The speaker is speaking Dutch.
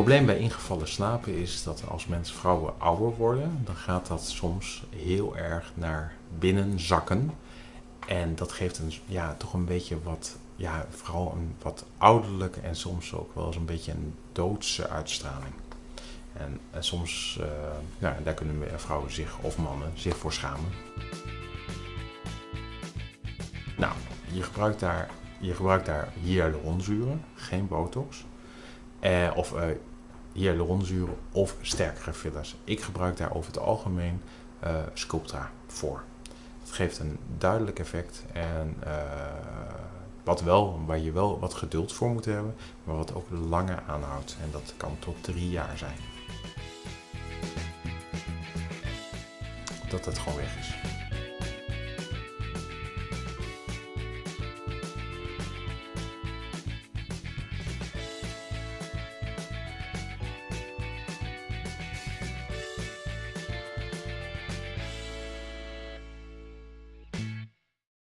probleem bij ingevallen slapen is dat als mensen vrouwen ouder worden, dan gaat dat soms heel erg naar binnen zakken. En dat geeft een, ja, toch een beetje wat, ja, vooral een wat ouderlijke en soms ook wel eens een beetje een doodse uitstraling. En, en soms, uh, ja, daar kunnen vrouwen zich, of mannen, zich voor schamen. Nou, je gebruikt daar, je gebruikt daar hyaluronzuren, geen botox. Eh, of hyaluronzuren of sterkere fillers. Ik gebruik daar over het algemeen uh, Sculptra voor. Het geeft een duidelijk effect en uh, wat wel, waar je wel wat geduld voor moet hebben, maar wat ook langer aanhoudt. En dat kan tot drie jaar zijn. Dat het gewoon weg is.